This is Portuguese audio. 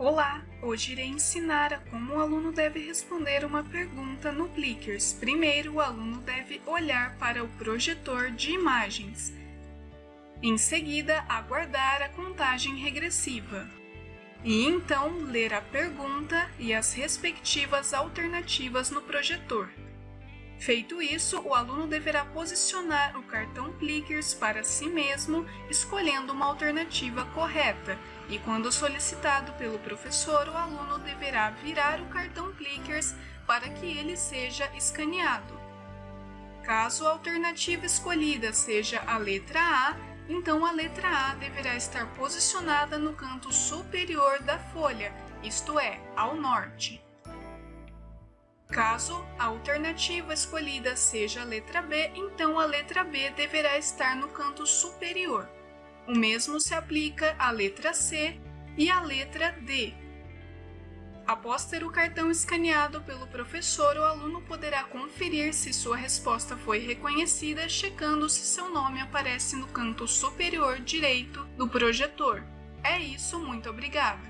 Olá! Hoje irei ensinar a como o aluno deve responder uma pergunta no Plickers. Primeiro, o aluno deve olhar para o projetor de imagens. Em seguida, aguardar a contagem regressiva. E então, ler a pergunta e as respectivas alternativas no projetor. Feito isso, o aluno deverá posicionar o cartão Plickers para si mesmo, escolhendo uma alternativa correta, e quando solicitado pelo professor, o aluno deverá virar o cartão Plickers para que ele seja escaneado. Caso a alternativa escolhida seja a letra A, então a letra A deverá estar posicionada no canto superior da folha, isto é, ao norte. Caso a alternativa escolhida seja a letra B, então a letra B deverá estar no canto superior. O mesmo se aplica à letra C e à letra D. Após ter o cartão escaneado pelo professor, o aluno poderá conferir se sua resposta foi reconhecida, checando se seu nome aparece no canto superior direito do projetor. É isso, muito obrigada!